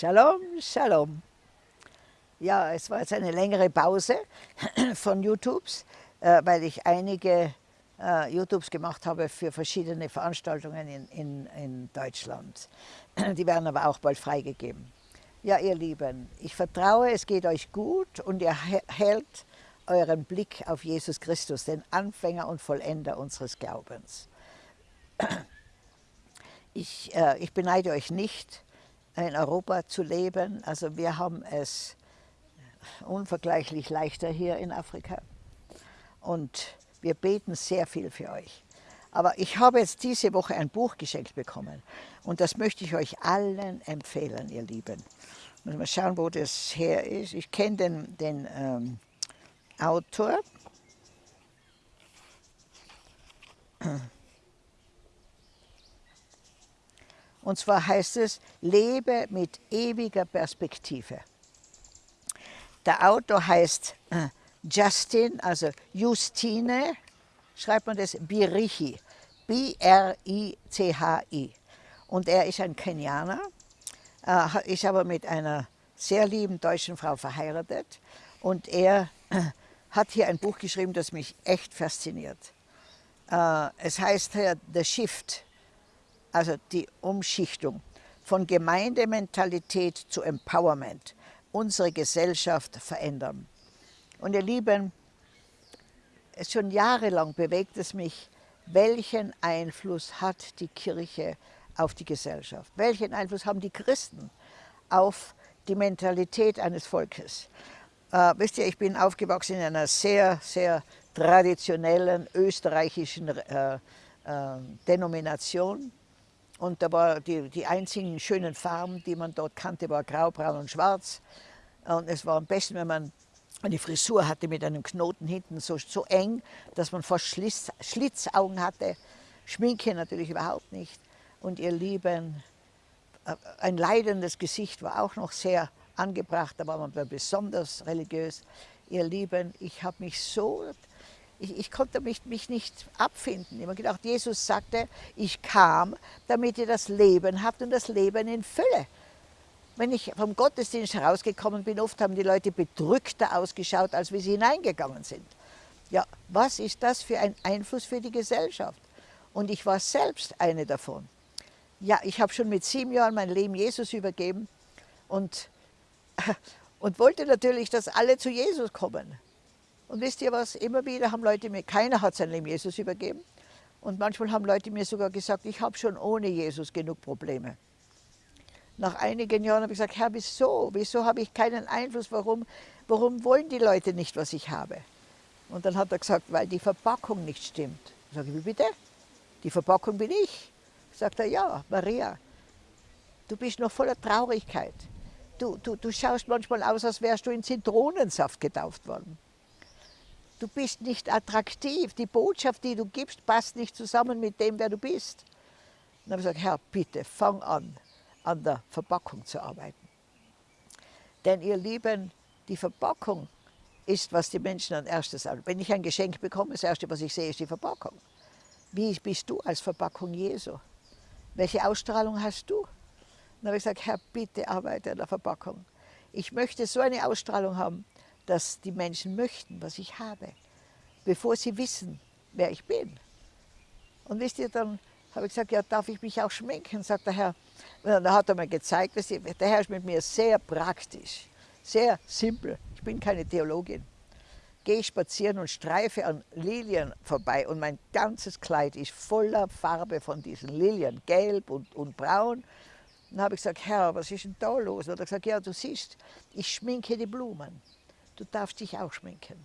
Shalom, Shalom. Ja, es war jetzt eine längere Pause von YouTubes, äh, weil ich einige äh, YouTubes gemacht habe für verschiedene Veranstaltungen in, in, in Deutschland. Die werden aber auch bald freigegeben. Ja, ihr Lieben, ich vertraue, es geht euch gut und ihr hält euren Blick auf Jesus Christus, den Anfänger und Vollender unseres Glaubens. Ich, äh, ich beneide euch nicht, in Europa zu leben. Also wir haben es unvergleichlich leichter hier in Afrika. Und wir beten sehr viel für euch. Aber ich habe jetzt diese Woche ein Buch geschenkt bekommen und das möchte ich euch allen empfehlen, ihr Lieben. Mal schauen, wo das her ist. Ich kenne den, den ähm, Autor. Und zwar heißt es, lebe mit ewiger Perspektive. Der Autor heißt äh, Justin, also Justine, schreibt man das Birichi, B-R-I-C-H-I. Und er ist ein Kenianer, äh, ist aber mit einer sehr lieben deutschen Frau verheiratet. Und er äh, hat hier ein Buch geschrieben, das mich echt fasziniert. Es heißt hier The Shift, also die Umschichtung von Gemeindementalität zu Empowerment, unsere Gesellschaft verändern. Und ihr Lieben, schon jahrelang bewegt es mich, welchen Einfluss hat die Kirche auf die Gesellschaft? Welchen Einfluss haben die Christen auf die Mentalität eines Volkes? Äh, wisst ihr, ich bin aufgewachsen in einer sehr, sehr traditionellen österreichischen äh, äh, Denomination. Und da war die, die einzigen schönen Farben, die man dort kannte, war grau, braun und schwarz. Und es war am besten, wenn man eine Frisur hatte mit einem Knoten hinten, so, so eng, dass man fast Schlitz, Schlitzaugen hatte. Schminke natürlich überhaupt nicht. Und ihr Lieben, äh, ein leidendes Gesicht war auch noch sehr angebracht, da war man besonders religiös. Ihr Lieben, ich habe mich so ich, ich konnte mich, mich nicht abfinden. Ich habe gedacht, Jesus sagte, ich kam, damit ihr das Leben habt und das Leben in Fülle. Wenn ich vom Gottesdienst herausgekommen bin, oft haben die Leute bedrückter ausgeschaut, als wie sie hineingegangen sind. Ja, was ist das für ein Einfluss für die Gesellschaft? Und ich war selbst eine davon. Ja, ich habe schon mit sieben Jahren mein Leben Jesus übergeben und, und wollte natürlich, dass alle zu Jesus kommen. Und wisst ihr was, immer wieder haben Leute mir, keiner hat sein Leben Jesus übergeben. Und manchmal haben Leute mir sogar gesagt, ich habe schon ohne Jesus genug Probleme. Nach einigen Jahren habe ich gesagt, Herr, wieso? Wieso habe ich keinen Einfluss? Warum, warum wollen die Leute nicht, was ich habe? Und dann hat er gesagt, weil die Verpackung nicht stimmt. Ich sage, wie bitte? Die Verpackung bin ich. Sagt er, ja, Maria, du bist noch voller Traurigkeit. Du, du, du schaust manchmal aus, als wärst du in Zitronensaft getauft worden. Du bist nicht attraktiv. Die Botschaft, die du gibst, passt nicht zusammen mit dem, wer du bist. Dann habe ich gesagt, Herr, bitte, fang an, an der Verpackung zu arbeiten. Denn ihr Lieben, die Verpackung ist, was die Menschen an erstes sagen. Wenn ich ein Geschenk bekomme, das Erste, was ich sehe, ist die Verpackung. Wie bist du als Verpackung Jesu? Welche Ausstrahlung hast du? Dann habe ich gesagt, Herr, bitte arbeite an der Verpackung. Ich möchte so eine Ausstrahlung haben, dass die Menschen möchten, was ich habe, bevor sie wissen, wer ich bin. Und wisst ihr, dann habe ich gesagt, ja, darf ich mich auch schminken? Sagt der Herr. Und dann hat er mir gezeigt, wisst ihr, der Herr ist mit mir sehr praktisch, sehr simpel. Ich bin keine Theologin. Gehe spazieren und streife an Lilien vorbei und mein ganzes Kleid ist voller Farbe von diesen Lilien, gelb und, und braun. Dann habe ich gesagt, Herr, was ist denn da los? Und er hat gesagt, ja, du siehst, ich schminke die Blumen du darfst dich auch schminken.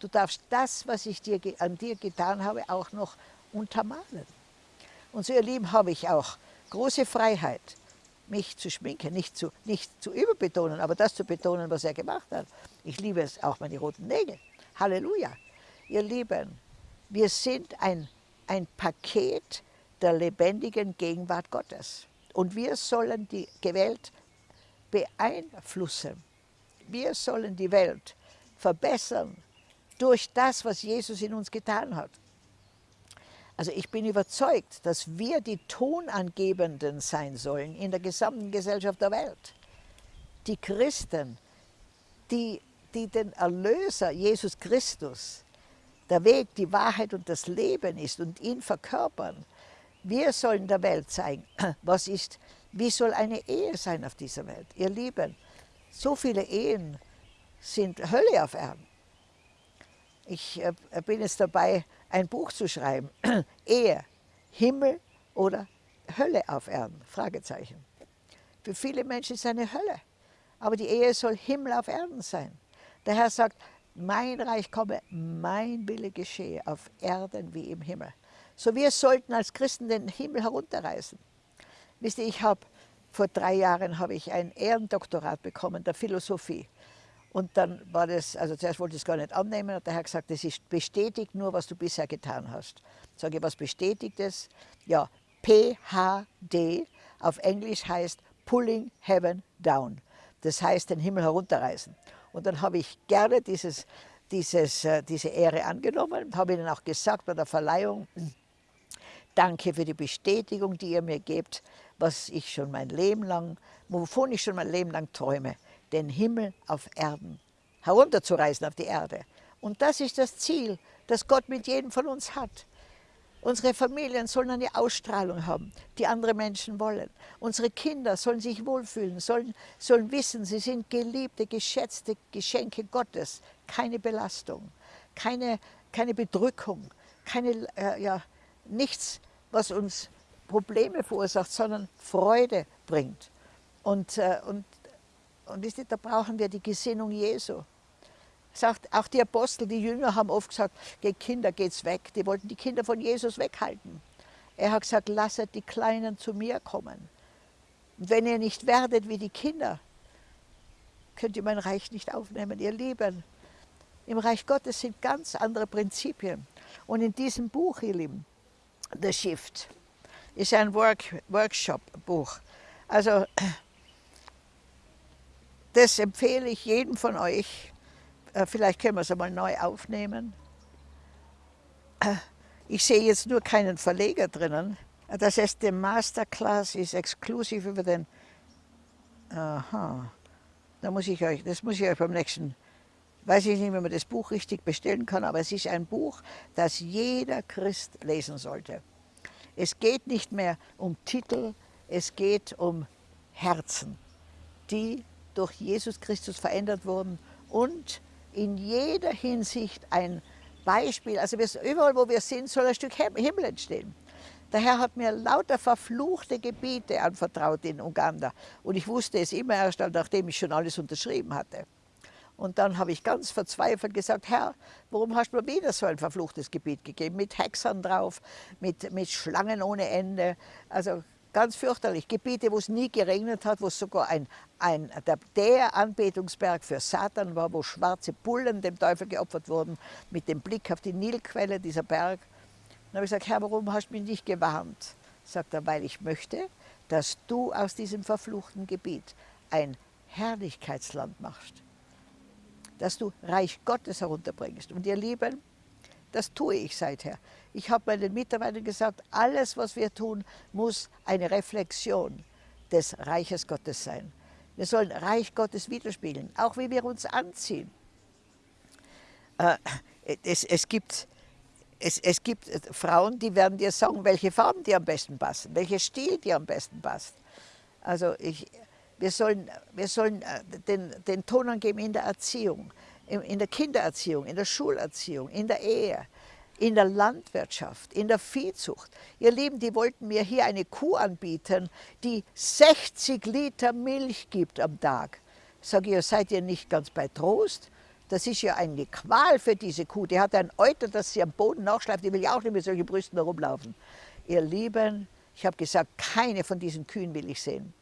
Du darfst das, was ich dir, an dir getan habe, auch noch untermalen. Und so, ihr Lieben, habe ich auch große Freiheit, mich zu schminken, nicht zu, nicht zu überbetonen, aber das zu betonen, was er gemacht hat. Ich liebe es, auch meine roten Nägel. Halleluja. Ihr Lieben, wir sind ein, ein Paket der lebendigen Gegenwart Gottes. Und wir sollen die Welt beeinflussen. Wir sollen die Welt verbessern durch das, was Jesus in uns getan hat. Also ich bin überzeugt, dass wir die Tonangebenden sein sollen in der gesamten Gesellschaft der Welt. die Christen, die, die den Erlöser, Jesus Christus, der Weg, die Wahrheit und das Leben ist und ihn verkörpern, wir sollen der Welt zeigen, was ist, wie soll eine Ehe sein auf dieser Welt. Ihr Lieben, so viele Ehen sind Hölle auf Erden. Ich äh, bin jetzt dabei, ein Buch zu schreiben. Ehe, Himmel oder Hölle auf Erden? Fragezeichen. Für viele Menschen ist es eine Hölle. Aber die Ehe soll Himmel auf Erden sein. Der Herr sagt, mein Reich komme, mein Wille geschehe auf Erden wie im Himmel. So wir sollten als Christen den Himmel herunterreißen. Wisst ihr, ich habe vor drei Jahren habe ich ein Ehrendoktorat bekommen der Philosophie. Und dann war das, also zuerst wollte ich es gar nicht annehmen, und der Herr gesagt, das ist bestätigt nur, was du bisher getan hast. Sage ich, was bestätigt es? Ja, PHD auf Englisch heißt Pulling Heaven Down. Das heißt, den Himmel herunterreißen. Und dann habe ich gerne dieses, dieses, äh, diese Ehre angenommen, habe ihnen auch gesagt bei der Verleihung, danke für die Bestätigung, die ihr mir gebt, was ich schon mein Leben lang, wovon ich schon mein Leben lang träume, den Himmel auf Erden herunterzureißen auf die Erde. Und das ist das Ziel, das Gott mit jedem von uns hat. Unsere Familien sollen eine Ausstrahlung haben, die andere Menschen wollen. Unsere Kinder sollen sich wohlfühlen, sollen, sollen wissen, sie sind geliebte, geschätzte Geschenke Gottes. Keine Belastung, keine, keine Bedrückung, keine, äh, ja, nichts, was uns Probleme verursacht, sondern Freude bringt. Und, äh, und, und da brauchen wir die Gesinnung Jesu. Sagt, auch die Apostel, die Jünger haben oft gesagt, geht Kinder, geht's weg. Die wollten die Kinder von Jesus weghalten. Er hat gesagt, lasset die Kleinen zu mir kommen. Wenn ihr nicht werdet wie die Kinder, könnt ihr mein Reich nicht aufnehmen, ihr Lieben. Im Reich Gottes sind ganz andere Prinzipien. Und in diesem Buch, ihr Lieben, The Shift, ist ein Work, Workshop-Buch. Also, das empfehle ich jedem von euch, äh, vielleicht können wir es einmal neu aufnehmen. Ich sehe jetzt nur keinen Verleger drinnen. Das heißt, der Masterclass ist exklusiv über den... Aha, da muss ich euch, das muss ich euch beim nächsten... Weiß ich nicht, wie man das Buch richtig bestellen kann, aber es ist ein Buch, das jeder Christ lesen sollte. Es geht nicht mehr um Titel, es geht um Herzen, die durch Jesus Christus verändert wurden und in jeder Hinsicht ein Beispiel. Also überall, wo wir sind, soll ein Stück Himmel entstehen. Der Herr hat mir lauter verfluchte Gebiete anvertraut in Uganda. Und ich wusste es immer erst, nachdem ich schon alles unterschrieben hatte. Und dann habe ich ganz verzweifelt gesagt, Herr, warum hast du mir wieder so ein verfluchtes Gebiet gegeben? Mit Hexern drauf, mit, mit Schlangen ohne Ende. Also Ganz fürchterlich. Gebiete, wo es nie geregnet hat, wo sogar ein, ein, der, der Anbetungsberg für Satan war, wo schwarze Bullen dem Teufel geopfert wurden, mit dem Blick auf die Nilquelle, dieser Berg. Dann habe ich gesagt, Herr, warum hast du mich nicht gewarnt? Sagt er, weil ich möchte, dass du aus diesem verfluchten Gebiet ein Herrlichkeitsland machst. Dass du Reich Gottes herunterbringst. Und ihr Lieben, das tue ich seither. Ich habe meinen Mitarbeitern gesagt, alles, was wir tun, muss eine Reflexion des Reiches Gottes sein. Wir sollen Reich Gottes widerspiegeln, auch wie wir uns anziehen. Äh, es, es, gibt, es, es gibt Frauen, die werden dir sagen, welche Farben dir am besten passen, welcher Stil dir am besten passt. Also ich, wir sollen, wir sollen äh, den, den Ton angeben in der Erziehung in der Kindererziehung, in der Schulerziehung, in der Ehe, in der Landwirtschaft, in der Viehzucht. Ihr Lieben, die wollten mir hier eine Kuh anbieten, die 60 Liter Milch gibt am Tag. Sag ich, seid ihr nicht ganz bei Trost? Das ist ja eine Qual für diese Kuh. Die hat ein Euter, das sie am Boden nachschleift. Die will ja auch nicht mit solchen Brüsten herumlaufen. Ihr Lieben, ich habe gesagt, keine von diesen Kühen will ich sehen.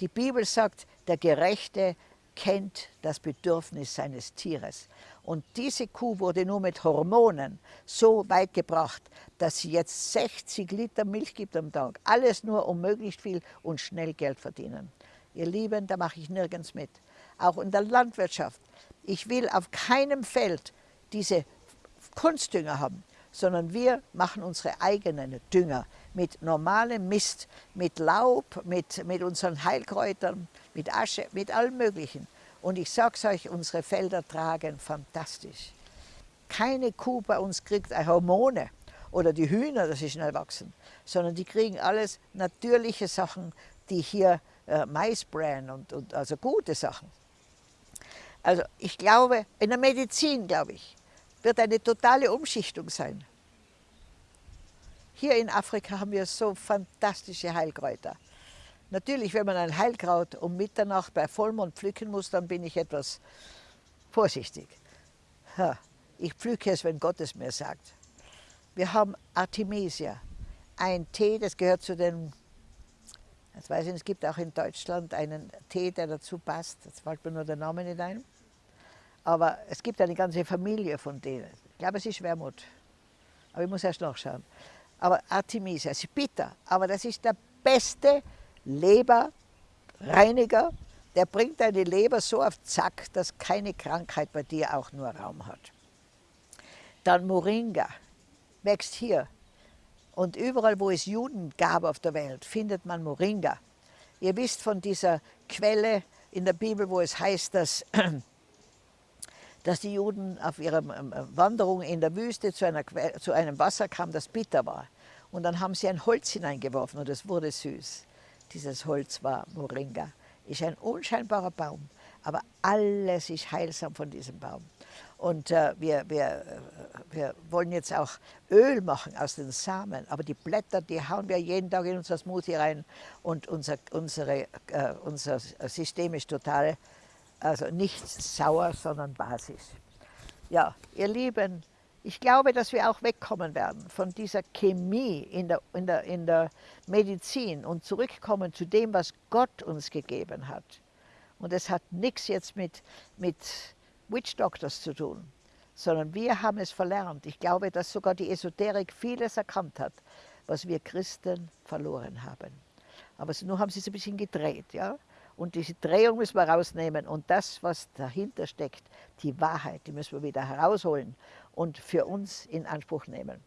Die Bibel sagt, der Gerechte kennt das Bedürfnis seines Tieres. Und diese Kuh wurde nur mit Hormonen so weit gebracht, dass sie jetzt 60 Liter Milch gibt am Tag. Alles nur, um möglichst viel und schnell Geld verdienen. Ihr Lieben, da mache ich nirgends mit. Auch in der Landwirtschaft. Ich will auf keinem Feld diese Kunstdünger haben, sondern wir machen unsere eigenen Dünger mit normalem Mist, mit Laub, mit, mit unseren Heilkräutern, mit Asche, mit allem Möglichen. Und ich sage es euch, unsere Felder tragen fantastisch. Keine Kuh bei uns kriegt Hormone oder die Hühner, dass sie schnell wachsen, sondern die kriegen alles natürliche Sachen, die hier äh, Mais bräuen und, und also gute Sachen. Also ich glaube, in der Medizin, glaube ich, wird eine totale Umschichtung sein. Hier in Afrika haben wir so fantastische Heilkräuter. Natürlich, wenn man ein Heilkraut um Mitternacht bei Vollmond pflücken muss, dann bin ich etwas vorsichtig. Ich pflücke es, wenn Gott es mir sagt. Wir haben Artemisia, ein Tee, das gehört zu den, jetzt weiß ich nicht, es gibt auch in Deutschland einen Tee, der dazu passt, jetzt fällt mir nur der Name nicht ein. Aber es gibt eine ganze Familie von denen. Ich glaube, es ist Wermut. Aber ich muss erst nachschauen. Aber Artemisia ist bitter, aber das ist der beste Leberreiniger. Der bringt deine Leber so auf Zack, dass keine Krankheit bei dir auch nur Raum hat. Dann Moringa wächst hier. Und überall, wo es Juden gab auf der Welt, findet man Moringa. Ihr wisst von dieser Quelle in der Bibel, wo es heißt, dass, dass die Juden auf ihrer ähm, Wanderung in der Wüste zu, einer, zu einem Wasser kamen, das bitter war. Und dann haben sie ein Holz hineingeworfen und es wurde süß. Dieses Holz war Moringa. Ist ein unscheinbarer Baum, aber alles ist heilsam von diesem Baum. Und äh, wir, wir, äh, wir wollen jetzt auch Öl machen aus den Samen, aber die Blätter, die hauen wir jeden Tag in unser Smoothie rein und unser, unsere, äh, unser System ist total, also nicht sauer, sondern basisch. Ja, ihr Lieben, ich glaube, dass wir auch wegkommen werden von dieser Chemie in der, in der, in der Medizin und zurückkommen zu dem, was Gott uns gegeben hat. Und es hat nichts jetzt mit, mit Witch Doctors zu tun, sondern wir haben es verlernt. Ich glaube, dass sogar die Esoterik vieles erkannt hat, was wir Christen verloren haben. Aber nur haben sie es ein bisschen gedreht. Ja? Und diese Drehung müssen wir rausnehmen. Und das, was dahinter steckt, die Wahrheit, die müssen wir wieder herausholen und für uns in Anspruch nehmen.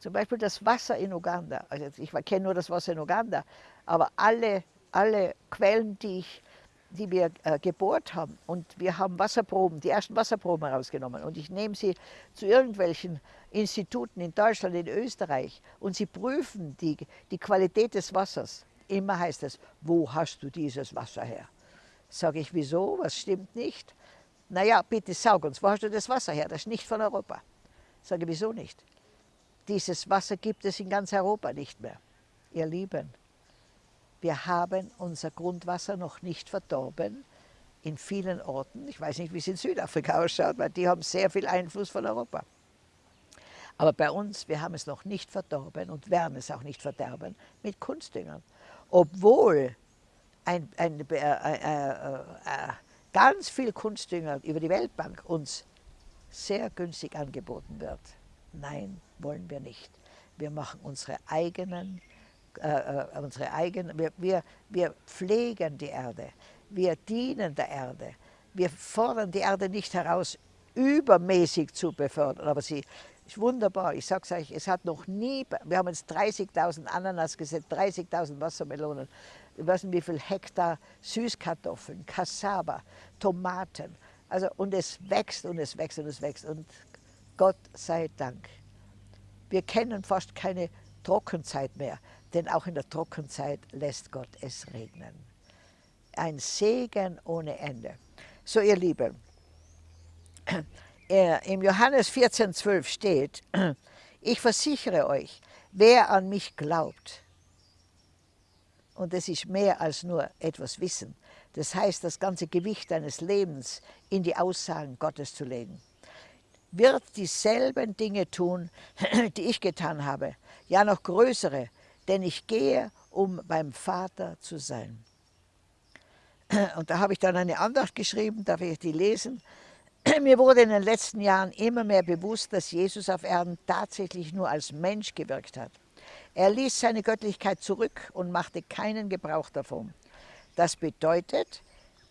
Zum Beispiel das Wasser in Uganda. Also ich kenne nur das Wasser in Uganda, aber alle, alle Quellen, die, ich, die wir äh, gebohrt haben, und wir haben Wasserproben, die ersten Wasserproben herausgenommen, und ich nehme sie zu irgendwelchen Instituten in Deutschland, in Österreich, und sie prüfen die, die Qualität des Wassers. Immer heißt es, wo hast du dieses Wasser her? Sage ich, wieso? Was stimmt nicht? Naja, bitte sag uns, wo hast du das Wasser her? Das ist nicht von Europa. Sage, wieso nicht? Dieses Wasser gibt es in ganz Europa nicht mehr. Ihr Lieben, wir haben unser Grundwasser noch nicht verdorben in vielen Orten. Ich weiß nicht, wie es in Südafrika ausschaut, weil die haben sehr viel Einfluss von Europa. Aber bei uns, wir haben es noch nicht verdorben und werden es auch nicht verderben mit Kunstdüngern obwohl ein, ein, äh, äh, äh, ganz viel Kunstdünger über die Weltbank uns sehr günstig angeboten wird. Nein, wollen wir nicht. Wir machen unsere eigenen, äh, äh, unsere eigenen wir, wir, wir pflegen die Erde, wir dienen der Erde. Wir fordern die Erde nicht heraus, übermäßig zu befördern, aber sie, ist wunderbar. Ich sage es euch, es hat noch nie, wir haben jetzt 30.000 Ananas gesetzt, 30.000 Wassermelonen, ich weiß nicht wie viel Hektar Süßkartoffeln, Cassava, Tomaten. Also, und es wächst und es wächst und es wächst. Und Gott sei Dank. Wir kennen fast keine Trockenzeit mehr, denn auch in der Trockenzeit lässt Gott es regnen. Ein Segen ohne Ende. So, ihr Lieben, im Johannes 14,12 steht, ich versichere euch, wer an mich glaubt, und das ist mehr als nur etwas Wissen, das heißt, das ganze Gewicht deines Lebens in die Aussagen Gottes zu legen, wird dieselben Dinge tun, die ich getan habe, ja noch größere, denn ich gehe, um beim Vater zu sein. Und da habe ich dann eine Andacht geschrieben, darf ich die lesen? Mir wurde in den letzten Jahren immer mehr bewusst, dass Jesus auf Erden tatsächlich nur als Mensch gewirkt hat. Er ließ seine Göttlichkeit zurück und machte keinen Gebrauch davon. Das bedeutet,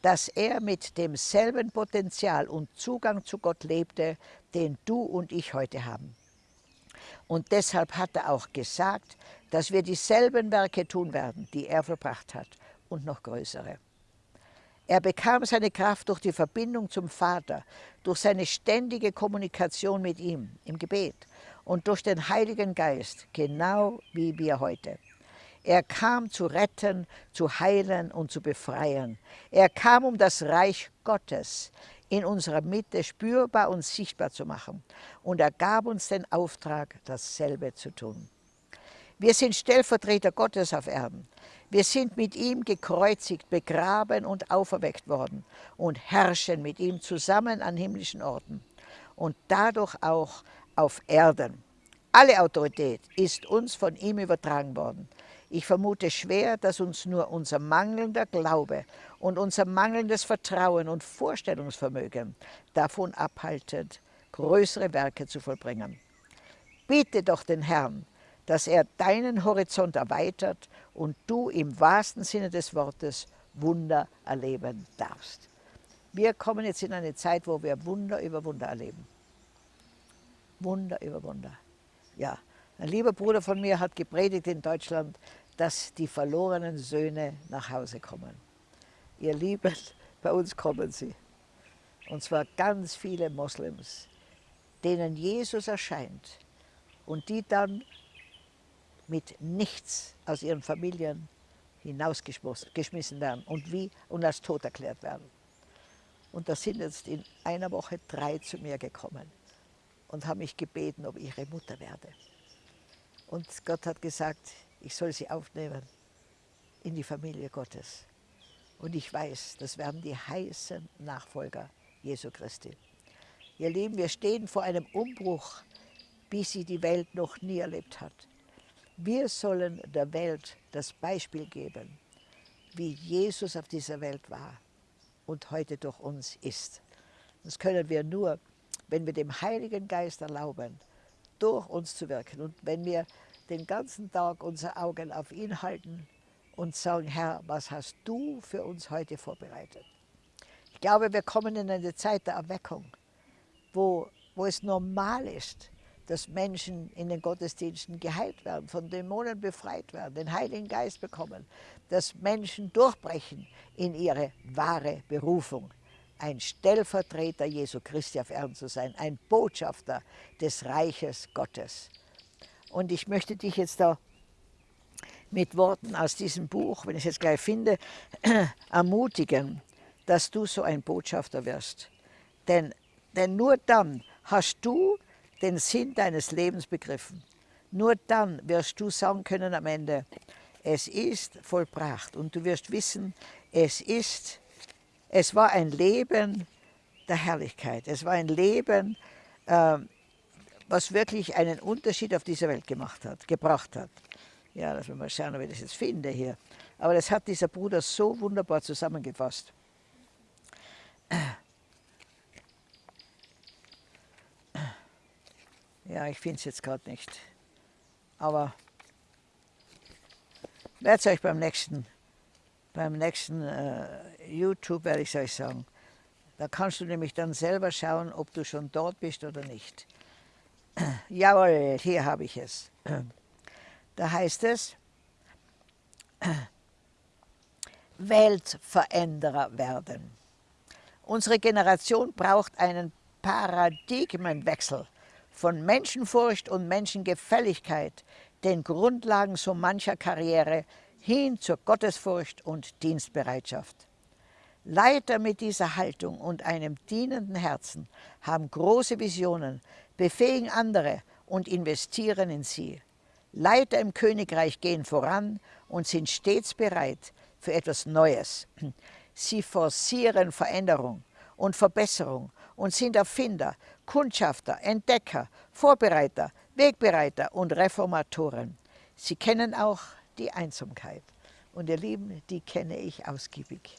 dass er mit demselben Potenzial und Zugang zu Gott lebte, den du und ich heute haben. Und deshalb hat er auch gesagt, dass wir dieselben Werke tun werden, die er verbracht hat und noch größere. Er bekam seine Kraft durch die Verbindung zum Vater, durch seine ständige Kommunikation mit ihm im Gebet und durch den Heiligen Geist, genau wie wir heute. Er kam zu retten, zu heilen und zu befreien. Er kam, um das Reich Gottes in unserer Mitte spürbar und sichtbar zu machen. Und er gab uns den Auftrag, dasselbe zu tun. Wir sind Stellvertreter Gottes auf Erden. Wir sind mit ihm gekreuzigt, begraben und auferweckt worden und herrschen mit ihm zusammen an himmlischen Orten und dadurch auch auf Erden. Alle Autorität ist uns von ihm übertragen worden. Ich vermute schwer, dass uns nur unser mangelnder Glaube und unser mangelndes Vertrauen und Vorstellungsvermögen davon abhalten, größere Werke zu vollbringen. Bitte doch den Herrn, dass er deinen Horizont erweitert und du im wahrsten Sinne des Wortes Wunder erleben darfst. Wir kommen jetzt in eine Zeit, wo wir Wunder über Wunder erleben. Wunder über Wunder. Ja, ein lieber Bruder von mir hat gepredigt in Deutschland, dass die verlorenen Söhne nach Hause kommen. Ihr Lieben, bei uns kommen sie. Und zwar ganz viele Moslems, denen Jesus erscheint und die dann mit nichts aus ihren Familien hinausgeschmissen werden und, wie, und als tot erklärt werden. Und da sind jetzt in einer Woche drei zu mir gekommen und haben mich gebeten, ob ich ihre Mutter werde. Und Gott hat gesagt, ich soll sie aufnehmen in die Familie Gottes. Und ich weiß, das werden die heißen Nachfolger Jesu Christi. Ihr Lieben, wir stehen vor einem Umbruch, wie sie die Welt noch nie erlebt hat. Wir sollen der Welt das Beispiel geben, wie Jesus auf dieser Welt war und heute durch uns ist. Das können wir nur, wenn wir dem Heiligen Geist erlauben, durch uns zu wirken. Und wenn wir den ganzen Tag unsere Augen auf ihn halten und sagen, Herr, was hast du für uns heute vorbereitet? Ich glaube, wir kommen in eine Zeit der Erweckung, wo, wo es normal ist, dass Menschen in den Gottesdiensten geheilt werden, von Dämonen befreit werden, den Heiligen Geist bekommen, dass Menschen durchbrechen in ihre wahre Berufung, ein Stellvertreter Jesu Christi auf Erden zu sein, ein Botschafter des Reiches Gottes. Und ich möchte dich jetzt da mit Worten aus diesem Buch, wenn ich es jetzt gleich finde, ermutigen, dass du so ein Botschafter wirst. Denn, denn nur dann hast du den Sinn deines Lebens begriffen. Nur dann wirst du sagen können am Ende, es ist vollbracht und du wirst wissen, es ist, es war ein Leben der Herrlichkeit. Es war ein Leben, äh, was wirklich einen Unterschied auf dieser Welt gemacht hat, gebracht hat. Ja, lass mich mal schauen, ob ich das jetzt finde hier. Aber das hat dieser Bruder so wunderbar zusammengefasst. Ja, ich finde es jetzt gerade nicht. Aber werde es euch beim nächsten, beim nächsten äh, YouTube, werde ich euch sagen. Da kannst du nämlich dann selber schauen, ob du schon dort bist oder nicht. Jawohl, hier habe ich es. Da heißt es, Weltveränderer werden. Unsere Generation braucht einen Paradigmenwechsel von Menschenfurcht und Menschengefälligkeit, den Grundlagen so mancher Karriere, hin zur Gottesfurcht und Dienstbereitschaft. Leiter mit dieser Haltung und einem dienenden Herzen haben große Visionen, befähigen andere und investieren in sie. Leiter im Königreich gehen voran und sind stets bereit für etwas Neues. Sie forcieren Veränderung und Verbesserung und sind Erfinder, Kundschafter, Entdecker, Vorbereiter, Wegbereiter und Reformatoren. Sie kennen auch die Einsamkeit. Und ihr Lieben, die kenne ich ausgiebig.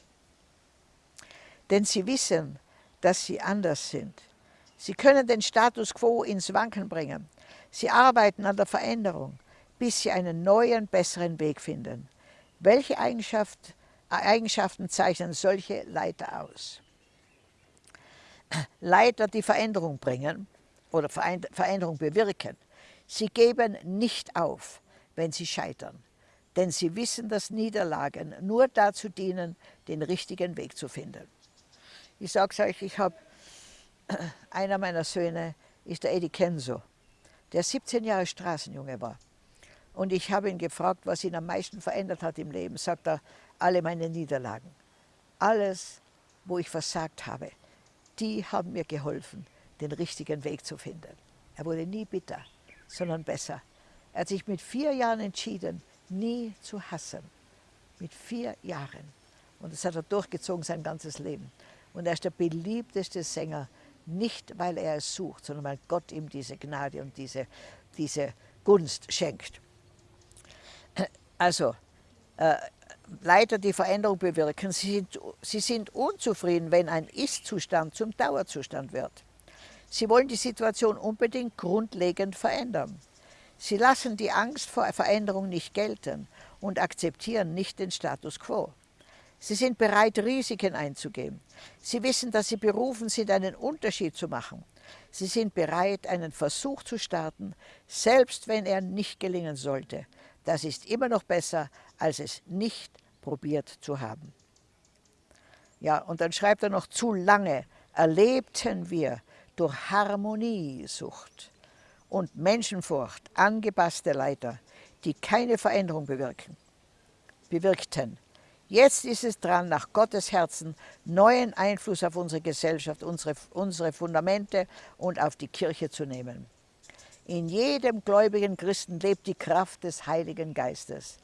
Denn sie wissen, dass sie anders sind. Sie können den Status quo ins Wanken bringen. Sie arbeiten an der Veränderung, bis sie einen neuen, besseren Weg finden. Welche Eigenschaft, Eigenschaften zeichnen solche Leiter aus? Leiter, die Veränderung bringen oder Veränderung bewirken. Sie geben nicht auf, wenn sie scheitern. denn sie wissen, dass Niederlagen nur dazu dienen, den richtigen Weg zu finden. Ich sage es euch, ich habe, einer meiner Söhne ist der Eddie Kenzo, der 17 Jahre Straßenjunge war. Und ich habe ihn gefragt, was ihn am meisten verändert hat im Leben. Sagt er, alle meine Niederlagen. Alles, wo ich versagt habe, die haben mir geholfen, den richtigen Weg zu finden. Er wurde nie bitter, sondern besser. Er hat sich mit vier Jahren entschieden, nie zu hassen. Mit vier Jahren. Und das hat er durchgezogen sein ganzes Leben. Und er ist der beliebteste Sänger, nicht weil er es sucht, sondern weil Gott ihm diese Gnade und diese, diese Gunst schenkt. Also, äh, Leiter, die Veränderung bewirken, sie sind, sie sind unzufrieden, wenn ein Ist-Zustand zum Dauerzustand wird. Sie wollen die Situation unbedingt grundlegend verändern. Sie lassen die Angst vor Veränderung nicht gelten und akzeptieren nicht den Status quo. Sie sind bereit, Risiken einzugehen. Sie wissen, dass sie berufen sind, einen Unterschied zu machen. Sie sind bereit, einen Versuch zu starten, selbst wenn er nicht gelingen sollte. Das ist immer noch besser, als es nicht probiert zu haben. Ja, und dann schreibt er noch, zu lange erlebten wir durch Harmoniesucht und Menschenfurcht angepasste Leiter, die keine Veränderung bewirken, bewirkten. Jetzt ist es dran, nach Gottes Herzen neuen Einfluss auf unsere Gesellschaft, unsere, unsere Fundamente und auf die Kirche zu nehmen. In jedem gläubigen Christen lebt die Kraft des Heiligen Geistes.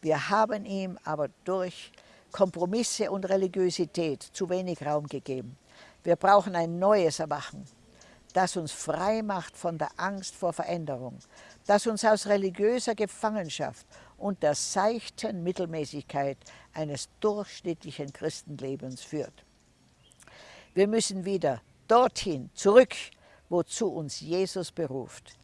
Wir haben ihm aber durch Kompromisse und Religiosität zu wenig Raum gegeben. Wir brauchen ein neues Erwachen, das uns frei macht von der Angst vor Veränderung, das uns aus religiöser Gefangenschaft und der seichten Mittelmäßigkeit eines durchschnittlichen Christenlebens führt. Wir müssen wieder dorthin zurück, wozu uns Jesus beruft.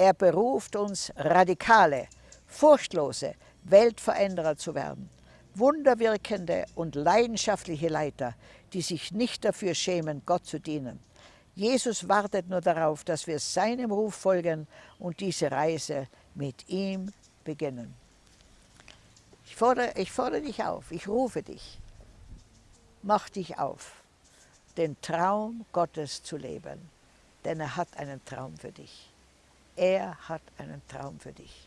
Er beruft uns radikale, furchtlose Weltveränderer zu werden. Wunderwirkende und leidenschaftliche Leiter, die sich nicht dafür schämen, Gott zu dienen. Jesus wartet nur darauf, dass wir seinem Ruf folgen und diese Reise mit ihm beginnen. Ich fordere, ich fordere dich auf, ich rufe dich. Mach dich auf, den Traum Gottes zu leben, denn er hat einen Traum für dich. Er hat einen Traum für dich.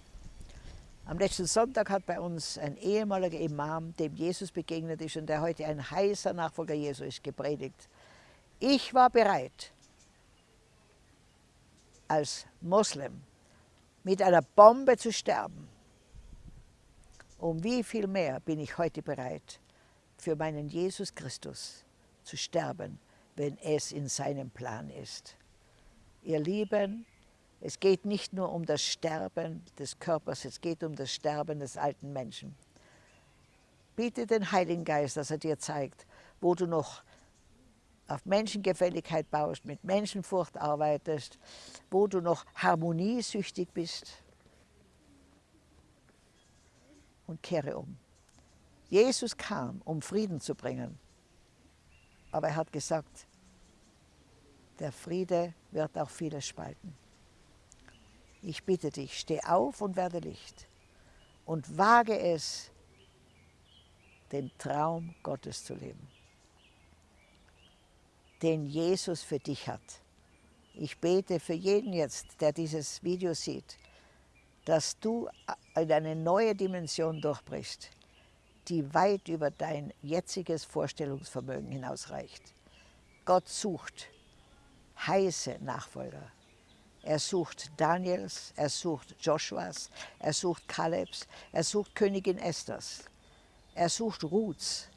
Am letzten Sonntag hat bei uns ein ehemaliger Imam, dem Jesus begegnet ist und der heute ein heißer Nachfolger Jesu ist, gepredigt. Ich war bereit, als Moslem mit einer Bombe zu sterben. Um wie viel mehr bin ich heute bereit, für meinen Jesus Christus zu sterben, wenn es in seinem Plan ist. Ihr Lieben, es geht nicht nur um das Sterben des Körpers, es geht um das Sterben des alten Menschen. Bitte den Heiligen Geist, dass er dir zeigt, wo du noch auf Menschengefälligkeit baust, mit Menschenfurcht arbeitest, wo du noch harmoniesüchtig bist. Und kehre um. Jesus kam, um Frieden zu bringen. Aber er hat gesagt, der Friede wird auch vieles spalten. Ich bitte dich, steh auf und werde Licht und wage es, den Traum Gottes zu leben, den Jesus für dich hat. Ich bete für jeden jetzt, der dieses Video sieht, dass du in eine neue Dimension durchbrichst, die weit über dein jetziges Vorstellungsvermögen hinausreicht. Gott sucht heiße Nachfolger. Er sucht Daniels, er sucht Joshuas, er sucht Kalebs, er sucht Königin Esthers, er sucht Ruths,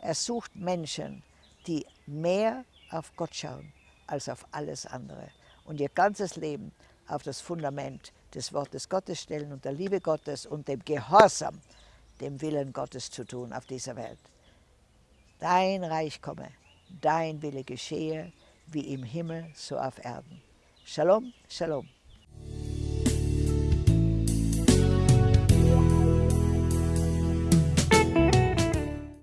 er sucht Menschen, die mehr auf Gott schauen als auf alles andere und ihr ganzes Leben auf das Fundament des Wortes Gottes stellen und der Liebe Gottes und dem Gehorsam, dem Willen Gottes zu tun auf dieser Welt. Dein Reich komme, dein Wille geschehe, wie im Himmel, so auf Erden. Shalom, shalom.